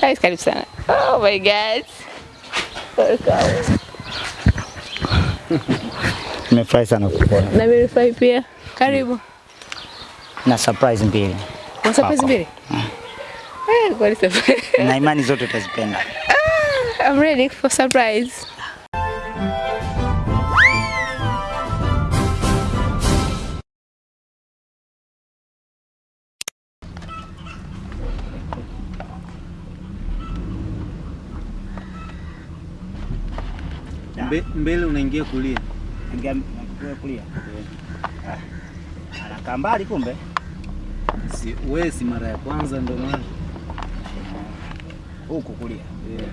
Guys, karibu sana. Oh my god. Nimefurahi sana kukuona. Na mimi nimefurahi pia. Karibu. Na surprise mbili. Na surprise mbili? Eh, kwa surprise. Na imani zote utazipenda. I'm ready for surprise. Mbe, mbele unaingia kulia. Ingia kulia. kulia. Ah. Anakaa mbali kumbe. Si, wewe si mara ya kwanza ndio maana. Huku kulia. Yeah.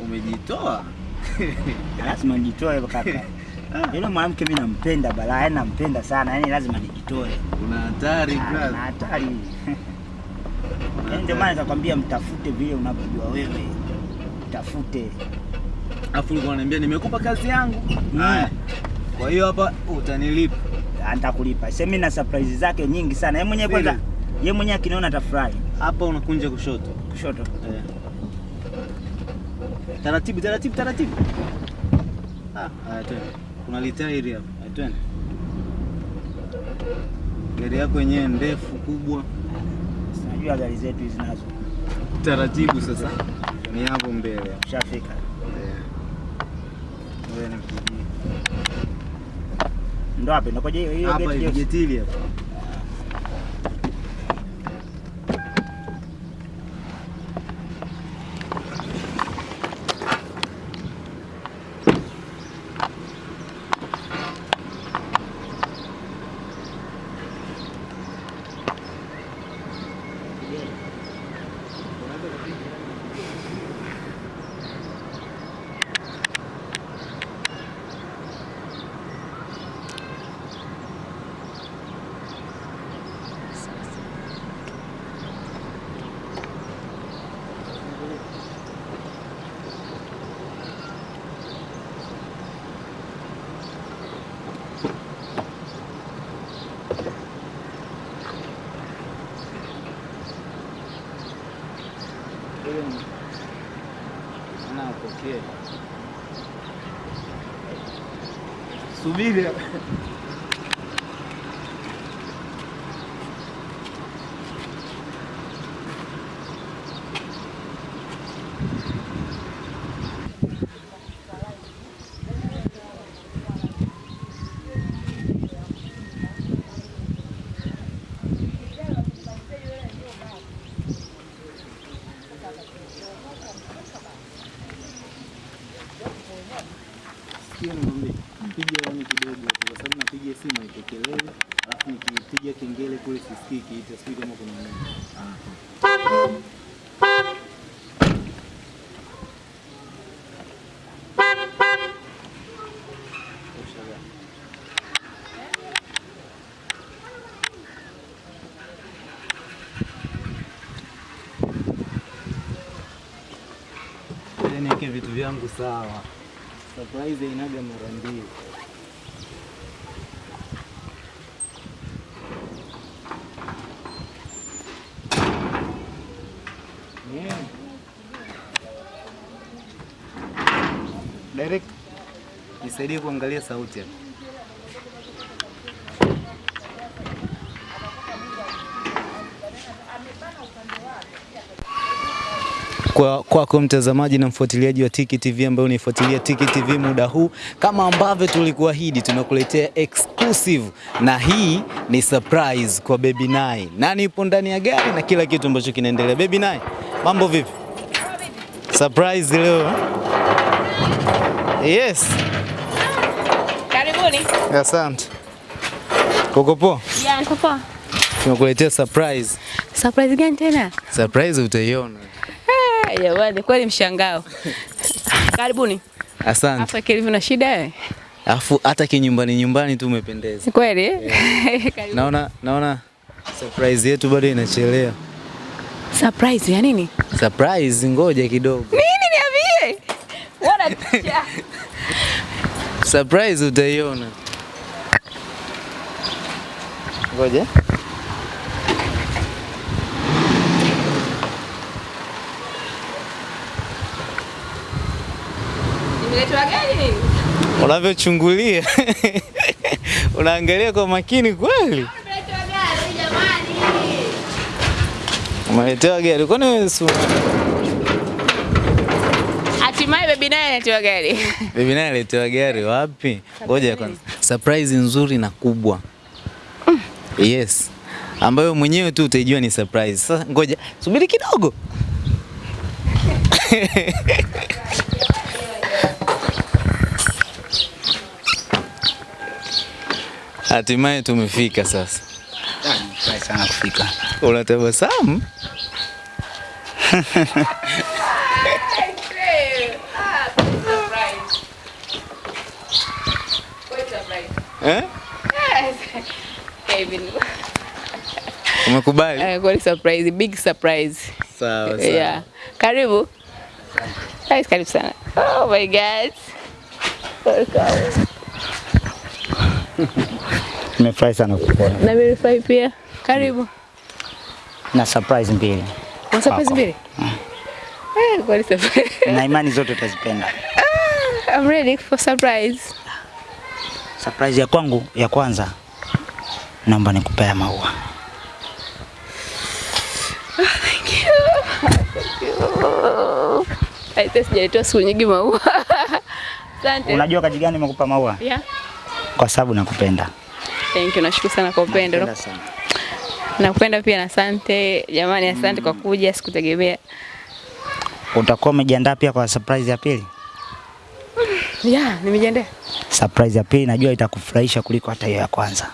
Umejitoa. Lazima nijitoe kaka. Yule mwanamke mimi nampenda balaa, yani nampenda sana, yaani lazima nijitoe. Una hatari brother. Una hatari. Ndio maana nikakwambia mtafute vile unavyojua wewe. Mtafute. Afu ulikuwa unaniambia nimekupa kazi yangu. Mm. Haya. Kwa hiyo hapa utanilipa. Nitakulipa. Sasa mimi na surprise zake nyingi sana. Yeye mwenyewe kwanza, yeye mwenyewe akiniona atafurahi. Hapa unakunja kushoto. Kushoto. Eh. Taratibu taratibu taratibu. Ah, haya twende. Kuna litairi hapa. Haya twende. Gari yako yenyewe ndefu kubwa. Sinajua gari zetu hizi nazo. Taratibu sasa. Ni hapo mbele. Ushafika. Ndo hapo ndo hiyo hiyo Hapa gate hivi hiyo. getili hapa. Anapokea. Subiri. Sikia nikwambie, piga hewani kidogo hapo, kwa sababu napiga simu haipokelewi, alafu nikipiga kengele kule sisikiki, itasiki kama kuna nini. Ushaga. Ngoja niweke vitu vyangu sawa. Surprise inaga mara mbili. Yeah. Direct nisaidie kuangalia sauti hapa. Kwa kwako mtazamaji na mfuatiliaji wa Tiki TV ambaye unaifuatilia Tiki TV muda huu, kama ambavyo tulikuahidi, tunakuletea exclusive na hii ni surprise kwa Baby Nai. Nani yupo ndani ya gari na kila kitu ambacho kinaendelea. Baby Nai, mambo vipi? Surprise leo. Yes, Karibuni. asante. Uko poa? Yeah, niko poa. Tunakuletea surprise. Surprise gani tena? Surprise utaiona. Jamani, kweli mshangao. Karibuni. Asante. Afa kilivyo na shida wewe? Alafu hata kinyumbani nyumbani tu umependeza. Kweli? eh? Karibu. Naona naona surprise yetu bado inachelewa. Surprise ya nini? Surprise, ngoja kidogo. Nini niambie? Wana Surprise utaiona. Ngoja. Nini? Unavyochungulia unaangalia kwa makini kweli. Umeletwa gari jamani. Umeletewa gari, kwani wewe si Hatimaye bebi naye aletewa gari. bibi naye aletewa gari wapi? Ngoja kwanza, surprise nzuri na kubwa. Yes, ambayo mwenyewe tu utaijua ni surprise. Sasa ngoja subiri kidogo. Hatimaye tumefika sasa. Nafurahi sana kufika. Unatabasamu? Eh? Umekubali? Eh, kwa surprise, big surprise. Sawa sawa. Yeah. Karibu. Nice, karibu sana. Oh my god. Welcome. Nimefurahi sana kukuona. Na nimefurahi pia. Karibu. Na surprise mbili. Na surprise mbili? Eh, kwa ni surprise. Na imani zote utazipenda. I'm ready for surprise. Surprise ya kwangu ya kwanza naomba nikupea maua. Aite sijaletewa siku nyingi maua. Asante. Unajua kaji gani nimekupa maua? Yeah. Kwa sababu nakupenda. Thank you, nashukuru sana kwa upendo. Nakupenda sana. Nakupenda pia na asante. Jamani, asante mm. kwa kuja, sikutegemea. Utakuwa umejiandaa pia kwa surprise ya pili? Yeah, nimejiandaa. Surprise ya pili najua itakufurahisha kuliko hata hiyo ya kwanza.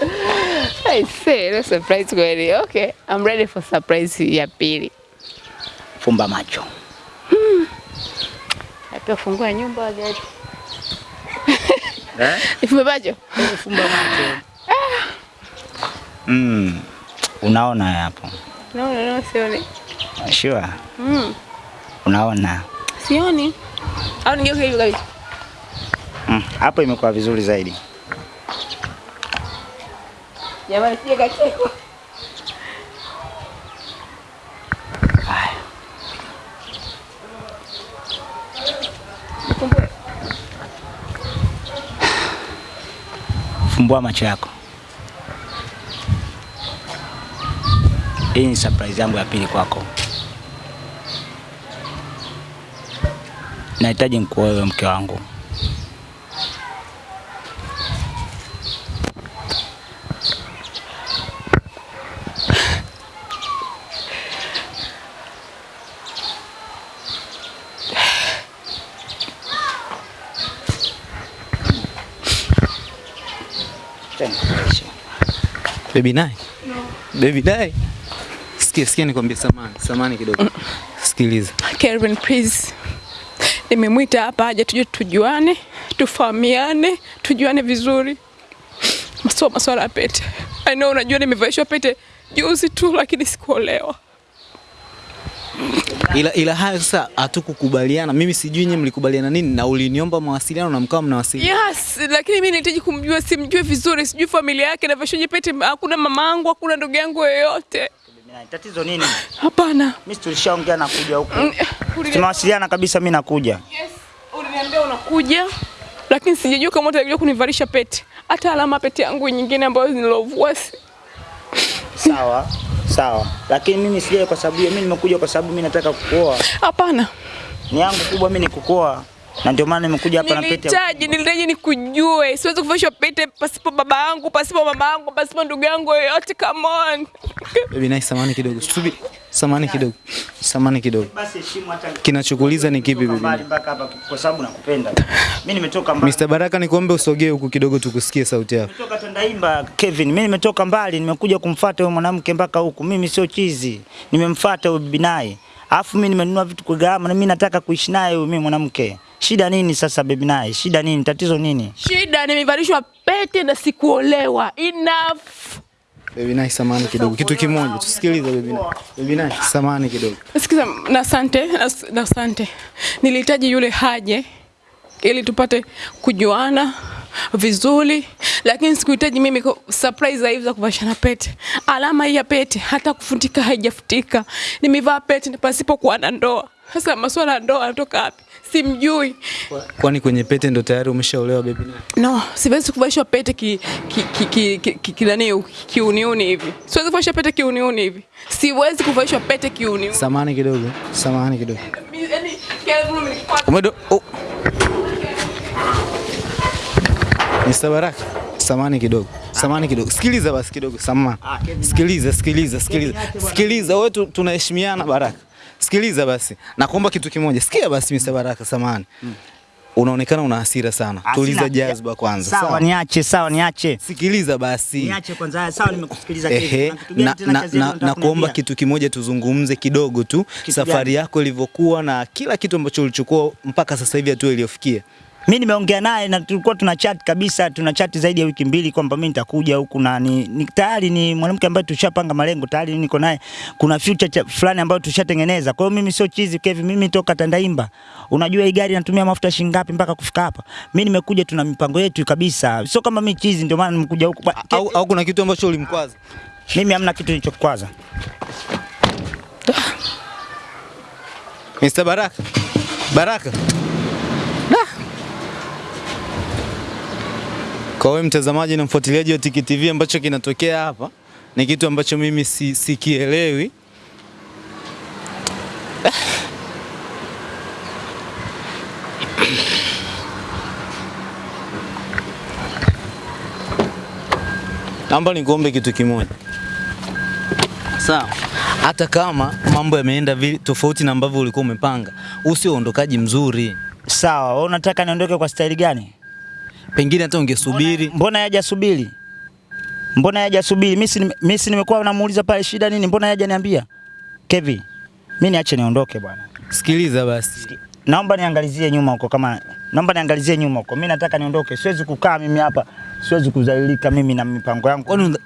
I say, no surprise kweli. Okay, I'm ready for surprise ya pili. Fumba macho. Hata fungua nyumba gari. Eh? Ifumbe macho. Fumba macho. Mm. Unaona hapo. No, no, no, sioni. Sure. Mm. Unaona. Sioni. Au nigeuke hivi kabisa. Mm. Hapo imekuwa vizuri zaidi. Jamani, sije kachekwa. Fumbua macho yako. Hii ni surprise yangu ya pili kwako. Nahitaji wewe mke wangu. Tena, Baby naye? Baby naye? Sikia, sikia nikwambie samani, samani kidogo. Sikiliza. Kelvin, please. Nimemwita hapa aje tuje tujuane, tufahamiane, tujuane vizuri. Maswa maswala ya pete. I know unajua nimevaishwa pete juzi tu lakini sikuolewa. Ila, ila hayo sasa hatukukubaliana. Mimi sijui nyinyi mlikubaliana nini na uliniomba mawasiliano na mkawa mnawasiliana. Yes, lakini mimi nahitaji kumjua, simjue vizuri, sijui familia yake na vashoje pete. Hakuna mamangu, hakuna ndugu yangu yoyote. Tatizo nini? Hapana. Mimi tulishaongea na kuja huku. Tunawasiliana Tumewasiliana kabisa mimi nakuja. Yes, uliniambia unakuja lakini sijajua kama utakuja kunivalisha pete, hata alama pete yangu nyingine ambayo nilovua Sawa. Sawa. Lakini mimi sijaje kwa sababu hiyo, mimi nimekuja kwa sababu mimi nataka kukuoa. hapana. Ni yangu kubwa mimi ni kukuoa. Na ndio maana nimekuja hapa na pete. ya- Nilihitaji, nilihitaji nikujue. Siwezi kuvishwa pete pasipo baba yangu, pasipo mama yangu, pasipo ndugu yangu yoyote. Come on. Baby nice, samani kidogo. Subiri. Samani kidogo. Samani kidogo. Basi heshimu hata Kinachokuuliza ni kipi Nimetoka baby? mbali mpaka hapa kwa sababu nakupenda. Mimi nimetoka mbali. Mr. Baraka nikuombe usogee huku kidogo tukusikie sauti yako. Nimetoka Tandaimba Kevin, mimi nimetoka mbali, nimekuja kumfuata huyo mwanamke mpaka huku. Mimi sio chizi, nimemfuata huyo bibi naye, alafu mimi nimenunua vitu kwa gharama, na mimi nataka kuishi naye huyo mimi mwanamke. Shida nini sasa bibi naye? Shida nini? Tatizo nini? Shida nimevalishwa pete na sikuolewa. Enough. Baby naye samani kidogo. Kitu kimoja tusikilize baby naye. Baby naye samani kidogo. Sikiza, na asante, na- asante. Nilihitaji yule haje ili tupate kujuana vizuri, lakini sikuhitaji mimi surprise za hivi za kuvashana pete. Alama hii ya pete hata kufutika haijafutika. Nimevaa pete pasipokuwa na ndoa. Sasa masuala ya ndoa anatoka wapi? Simjui. Kwani kwenye pete ndo tayari umeshaolewa baby naye? No, siwezi kuvalishwa pete ki ki ki ki, ki, ki, ki, nani, kiuniuni hivi. Siwezi kuvalishwa pete kiuniuni hivi. Siwezi kuvalishwa pete kiuniuni. Samahani kidogo, samahani kidogo. Yaani, Umedo oh. Mr. Baraka, samahani kidogo. Samahani kidogo. Sikiliza basi kidogo, samahani. Sikiliza, sikiliza, sikiliza. Sikiliza, wewe tunaheshimiana Baraka. Sikiliza basi. Nakuomba kitu kimoja. Sikia basi Mr. Baraka, samani. Unaonekana una hasira sana. Tuliza jazba kwanza. Sawa, sawa niache, sawa, niache. Sikiliza basi. Niache kwanza. Sawa, nimekusikiliza kitu na, na, na, na kuomba kitu kimoja tuzungumze kidogo tu Kitu safari gani? yako ilivyokuwa na kila kitu ambacho ulichukua mpaka sasa hivi hatua iliyofikia. Mimi nimeongea naye na tulikuwa tuna chat kabisa, tuna chat zaidi ya wiki mbili kwamba mimi nitakuja huku na ni, ni tayari ni mwanamke ambaye tushapanga malengo tayari, niko naye, kuna future cha- fulani ambayo tushatengeneza. Kwa hiyo mimi sio chizi Kevin, mimi toka Tandaimba. Unajua hii gari inatumia mafuta shilingi ngapi mpaka kufika hapa? Mimi nimekuja, tuna mipango yetu kabisa, sio kama mimi chizi, ndio maana nimekuja huku. Au, au kuna kitu ambacho ulimkwaza? Mimi hamna kitu nilichokwaza. Mr. Baraka. Baraka. Da. Kwa wewe mtazamaji na mfuatiliaji wa Tiki TV ambacho kinatokea hapa ni kitu ambacho mimi si, sikielewi. Naomba nikuombe kitu kimoja. Sawa. Hata kama mambo yameenda vile tofauti na ambavyo ulikuwa umepanga, usio uondokaji mzuri. Sawa, wewe unataka niondoke kwa staili gani? Pengine hata ungesubiri. Mbona yaja subiri? Mbona yaja subiri? Mimi si mimi nimekuwa namuuliza pale shida nini? Mbona yaja niambia? Kevin, mimi niache niondoke bwana. Sikiliza basi. Naomba niangalizie nyuma huko kama naomba niangalizie nyuma huko. Mimi nataka niondoke. Siwezi kukaa mimi hapa. Siwezi kudhalilika mimi na mipango yangu. Kwani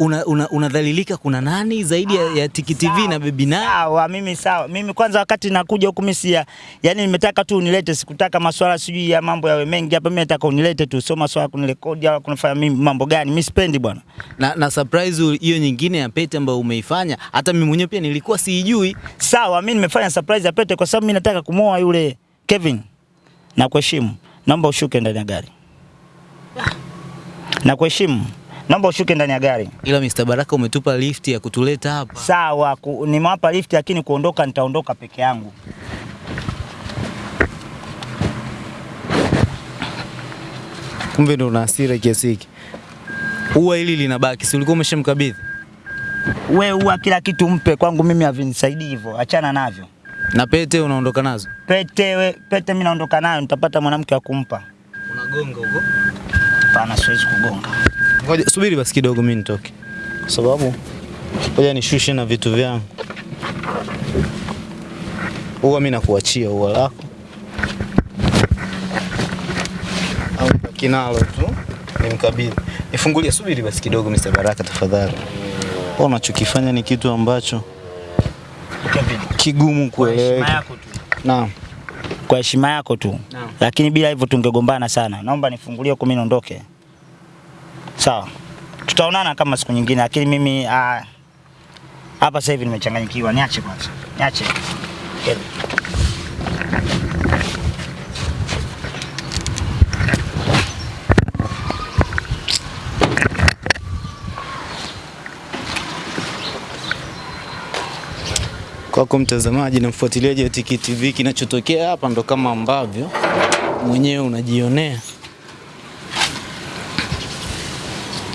unadhalilika una, una kuna nani zaidi ah, ya Tiki TV na Baby na Sawa, mimi sawa. Mimi kwanza wakati nakuja huku mimi ya, yani nimetaka tu unilete, sikutaka maswala sijui ya mambo yawe mengi hapa. Mimi nataka unilete tu, sio masuala kunirekodi au kunifanya mimi mambo gani. Mimi sipendi bwana. Na, na surprise hiyo nyingine ya pete ambayo umeifanya, hata mimi mwenyewe pia nilikuwa siijui. Sawa, mimi nimefanya surprise ya pete kwa sababu mimi nataka kumoa yule Kevin. Na kuheshimu. Naomba ushuke ndani ya gari. Nakuheshimu. Naomba ushuke ndani ya gari. Ila Mr. Baraka umetupa lift ya kutuleta hapa. Sawa, ku, nimewapa lift lakini kuondoka nitaondoka peke yangu. Kumbe ndo una hasira kiasi hiki. Ua hili linabaki, si ulikuwa umeshamkabidhi? We uwa kila kitu mpe kwangu mimi havinisaidii hivyo. Achana navyo. Na pete unaondoka nazo? Pete we, pete mimi naondoka nayo nitapata mwanamke wa kumpa. Unagonga huko. Hapana, siwezi kugonga. Ngoja subiri basi kidogo mimi nitoke. Kwa sababu ngoja nishushe na vitu vyangu. Huwa mimi nakuachia ua lako. Au kinalo nalo tu nimkabidhi. Nifungulie, subiri basi kidogo Mr. Baraka tafadhali. Wewe unachokifanya ni kitu ambacho Kevin, kigumu kwa heshima kueleweka. yako tu. Naam. Kwa heshima yako tu. Naam. Lakini bila hivyo tungegombana sana. Naomba nifungulie huko mimi niondoke. Sawa. Tutaonana kama siku nyingine lakini mimi ah, hapa sasa hivi nimechanganyikiwa. Niache kwanza. Niache. Kevin. Kwako mtazamaji na mfuatiliaji wa Tiki TV, kinachotokea hapa ndo kama ambavyo mwenyewe unajionea.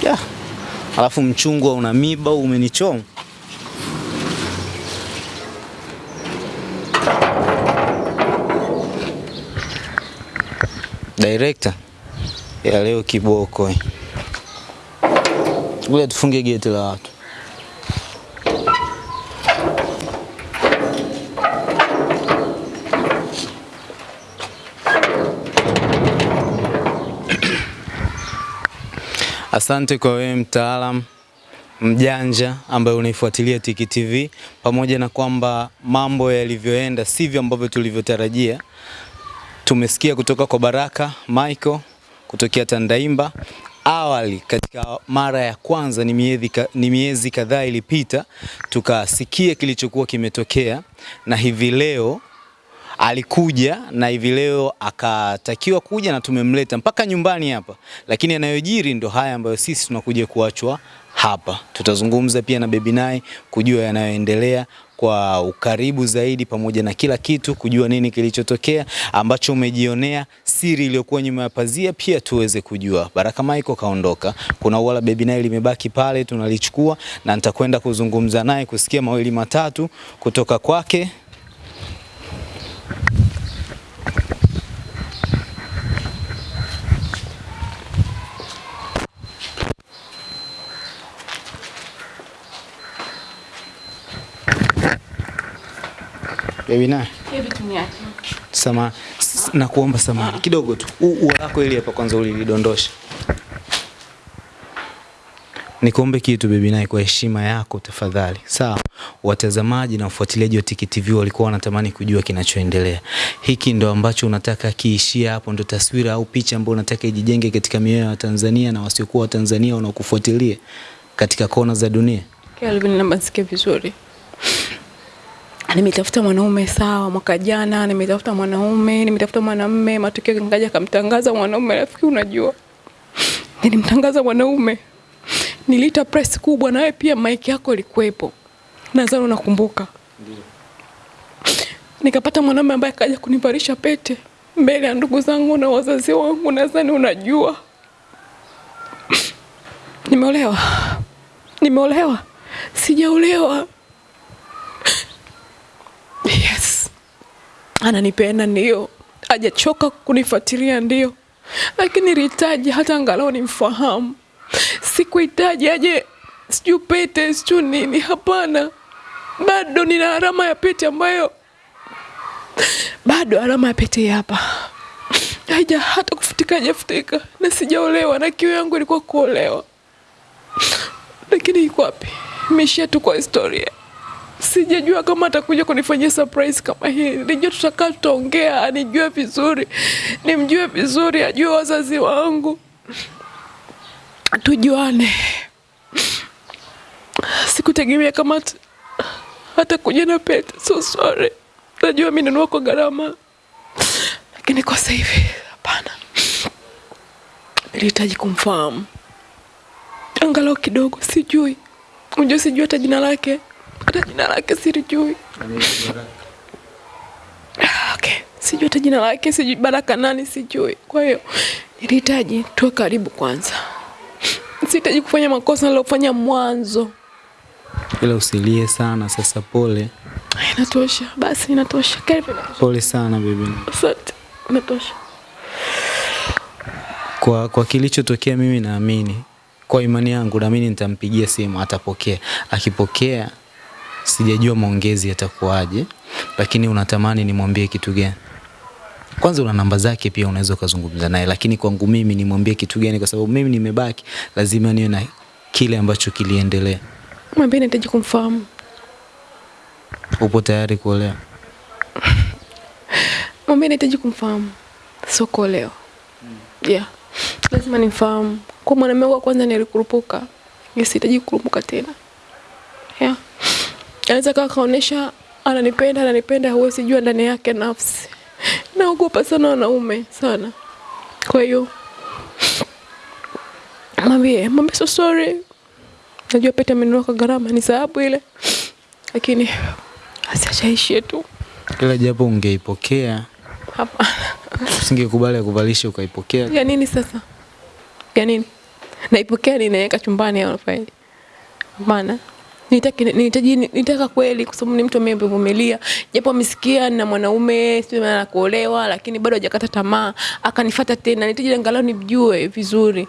Yeah. Alafu mchungwa una miba umenichoma. Director ya leo kiboko. ule tufunge geti la watu. Asante kwa wewe mtaalam mjanja ambaye unaifuatilia Tiki TV, pamoja na kwamba mambo yalivyoenda sivyo ambavyo tulivyotarajia. Tumesikia kutoka kwa Baraka Michael kutokea Tandaimba. Awali katika mara ya kwanza ni miezi, ni miezi kadhaa ilipita, tukasikia kilichokuwa kimetokea, na hivi leo alikuja na hivi leo akatakiwa kuja na tumemleta mpaka nyumbani hapa, lakini yanayojiri ndo haya ambayo sisi tunakuja kuachwa hapa. Tutazungumza pia na Baby Nai kujua yanayoendelea kwa ukaribu zaidi, pamoja na kila kitu, kujua nini kilichotokea ambacho umejionea, siri iliyokuwa nyuma ya pazia, pia tuweze kujua. Baraka Michael kaondoka, kuna wala Baby Nai limebaki pale, tunalichukua na nitakwenda kuzungumza naye kusikia mawili matatu kutoka kwake. Baby Nai Sama, na kuomba samani kidogo tu. Ua lako ili hapa kwanza ulilidondosha. Nikuombe kitu Baby kwa heshima yako tafadhali. Sawa. Watazamaji na wafuatiliaji wa Tiki TV walikuwa wanatamani kujua kinachoendelea. Hiki ndo ambacho unataka kiishia hapo, ndo taswira au picha ambayo unataka ijijenge katika mioyo ya Tanzania na wasiokuwa Watanzania wanaokufuatilia katika kona za dunia. Kelvin, naomba vizuri. Nimetafuta mwanaume sawa, mwaka jana nimetafuta mwanaume, nimetafuta mwanamume, matokeo ngaja kamtangaza mwanaume. Rafiki, unajua nilimtangaza mwanaume, niliita press kubwa, na wewe pia mike yako ilikuwepo, nadhani unakumbuka. Nikapata mwanaume ambaye akaja kunivalisha pete mbele ya ndugu zangu na wazazi wangu, nadhani unajua. Nimeolewa, nimeolewa, sijaolewa. Yes, ananipenda ndio, hajachoka kunifuatilia ndio, lakini nilihitaji hata angalau nimfahamu. Sikuhitaji aje sijui pete sijui nini, hapana. Bado nina alama ya pete ambayo bado alama ya pete hapa haija hata kufutika, hajafutika, na sijaolewa, na kiu yangu ilikuwa kuolewa, lakini iko wapi? Imeishia tu kwa historia. Sijajua kama atakuja kunifanyia surprise kama hii. Nilijua tutakaa tutaongea, anijue vizuri, nimjue vizuri, ajue wazazi wangu, tujuane. Sikutegemea kama at- kuja na pete. So sorry, najua mimi nanua kwa gharama, lakini kwa sasa hivi hapana. Nilihitaji kumfahamu angalau kidogo, sijui unajua, sijui hata jina lake, hata jina lake silijui. Okay, sijui hata jina lake, sijui Baraka nani, sijui. Kwa hiyo nilihitaji tuwe karibu kwanza, sihitaji kufanya makosa nilofanya mwanzo. Ila usilie sana sasa, pole Inatosha basi, inatosha. Kelvin, inatosha. pole sana bibi. Asante, inatosha. Kwa, kwa kilichotokea mimi naamini kwa imani yangu naamini nitampigia simu atapokea. Akipokea sijajua maongezi yatakuwaje, lakini unatamani nimwambie kitu gani? Kwanza una namba zake pia unaweza ukazungumza naye, lakini kwangu mimi nimwambie kitu gani? Kwa sababu mimi nimebaki, lazima niwe na kile ambacho kiliendelea. Mwambie nahitaji kumfahamu. Upo tayari kuolewa? Mwambie nahitaji kumfahamu, sio kuolewa. Yeah, lazima nimfahamu. Kwa mwanamume wa kwanza nilikurupuka, nisihitaji kurupuka tena. Yeah, anaweza kawa kaonesha ananipenda, ananipenda, huwezi jua ndani yake nafsi. Naogopa sana wanaume sana, kwa hiyo mwambie, mwambie so sorry. Najua pete amenunua kwa gharama, ni sababu ile, lakini asiachaishie tu. Kila japo ungeipokea, Hapana. usingekubali akuvalishe ukaipokea. ya nini sasa? Ya nini? Naipokea ninaweka chumbani au nafanyaje? Hapana. Nitaka kweli kwa sababu ni mtu amevumilia. Japo amesikia na mwanaume sio maana kuolewa lakini bado hajakata tamaa. Akanifuata tena. Nihitaji angalau nijue vizuri.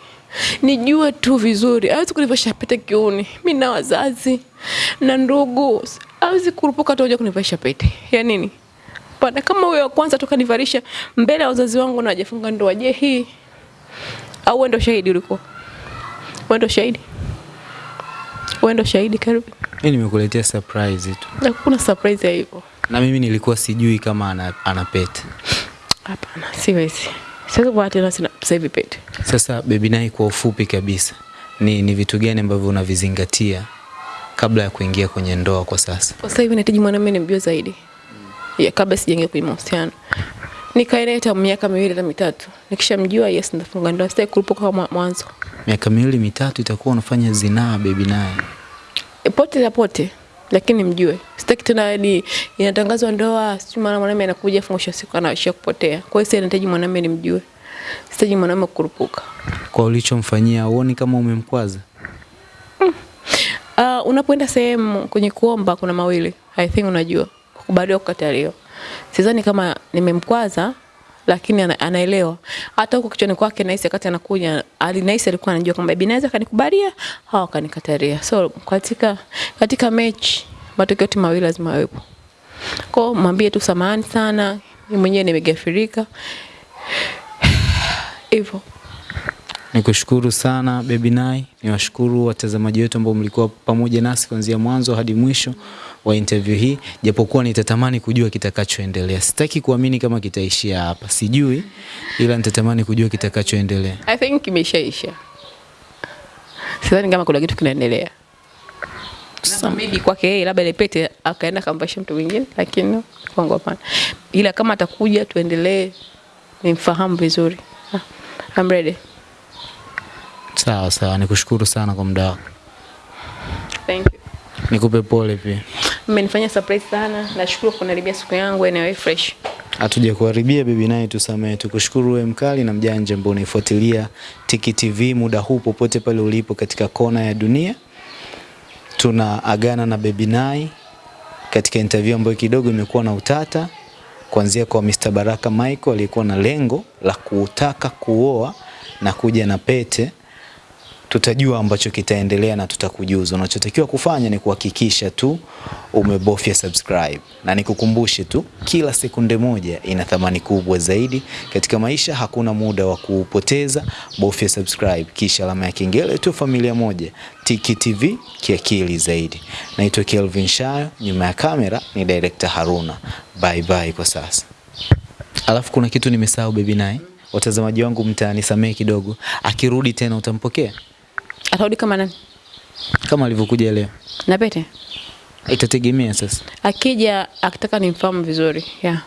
Nijue tu vizuri. Hawezi kunivalisha pete kiuni. Mimi na wazazi na ndugu. Hawezi kurupuka tu kuja kunivalisha pete. Ya nini? Pana kama huyo wa kwanza toka nivalisha mbele ya wazazi wangu na hajafunga ndoa, je, hii au wewe ndio shahidi ulikuwa? Wewe ndio shahidi? Wewe ndo shahidi karibu. Mimi nimekuletea surprise tu, Na kuna surprise ya hivyo. na mimi nilikuwa sijui kama ana, ana pete. Hapana, siwezi. Sasa kwa tena sina sasa hivi pete. Sasa Baby Nai, kwa ufupi kabisa, ni, ni vitu gani ambavyo unavizingatia kabla ya kuingia kwenye ndoa kwa sasa? Kwa sasa hivi nahitaji mwanamume nimjue zaidi. ya kabla sijaingia kwenye mahusiano. Nikaileta miaka miwili na mitatu. Nikishamjua yes, ndafunga ndoa, sitaki kulipo kama mwanzo. Miaka miwili mitatu itakuwa unafanya zinaa baby naye. E, pote la pote lakini mjue. Sitaki tena hadi inatangazwa ndoa si mara mwanamume anakuja afunga siku anaishia kupotea. Kwa hiyo sasa nahitaji mwanamume nimjue. Sitaji mwanamume kurupuka. Kwa ulichomfanyia uoni kama umemkwaza? uh, unapoenda sehemu kwenye kuomba kuna mawili. I think unajua. Kukubaliwa kukataliwa sidhani kama nimemkwaza lakini ana, anaelewa. Hata huko kichwani kwake nahisi wakati anakuja alinahisi alikuwa anajua kwamba bibi naweza kanikubalia au akanikatalia. So katika katika mechi matokeo yote mawili lazima yawepo. Kwa mwambie tu samahani sana mimi mwenyewe nimegafirika. Hivyo. Nikushukuru sana Baby Nai, niwashukuru watazamaji wetu ambao mlikuwa pamoja nasi kuanzia mwanzo hadi mwisho wa interview hii, japokuwa nitatamani kujua kitakachoendelea. Sitaki kuamini kama kitaishia hapa, sijui, ila nitatamani kujua kitakachoendelea. I think kimeshaisha. Sidhani kama kuna kitu kinaendelea. Maybe kwake yeye labda ile pete akaenda kamvasha mtu mwingine, lakini kwangu hapana. Ila kama atakuja tuendelee, nimfahamu vizuri. Ah, I'm ready. Sawa sawa, nikushukuru sana kwa muda wako, Thank you. nikupe pole pia. Mmenifanyia surprise sana. Nashukuru kuniharibia siku yangu anyway fresh. Hatuja kuharibia bibi naye tusamehe. Tukushukuru wewe mkali na mjanja ambao unaifuatilia Tiki TV muda huu popote pale ulipo katika kona ya dunia. Tuna agana na Baby Nai katika interview ambayo kidogo imekuwa na utata kuanzia kwa Mr. Baraka Michael aliyekuwa na lengo la kutaka kuoa na kuja na pete tutajua ambacho kitaendelea na tutakujuza. Unachotakiwa kufanya ni kuhakikisha tu umebofya subscribe, na nikukumbushe tu, kila sekunde moja ina thamani kubwa zaidi katika maisha. Hakuna muda wa kupoteza, bofya subscribe kisha alama ya kengele tu. Familia moja, Tiki TV, kiakili zaidi. Naitwa Kelvin Shayo, nyuma ya kamera ni director Haruna. Bye bye kwa sasa. Alafu kuna kitu nimesahau Baby naye watazamaji wangu mtanisamehe kidogo, akirudi tena utampokea Atarudi kama nani? kama alivyokuja leo. Na pete? Itategemea sasa. Akija akitaka nimfahamu vizuri. Yeah.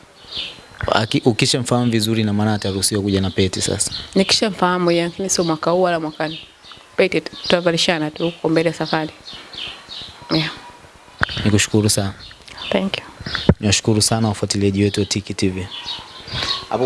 Aki- Ukishamfahamu vizuri na maana ataruhusiwa kuja na pete sasa. Nikishamfahamu yeye, lakini sio mwaka huu wala mwakani. Pete tu- tutavalishana tu huko mbele safari. Yeah. Nikushukuru sana. Thank you. Niwashukuru sana wafuatiliaji wetu wa Tiki TV. Hapo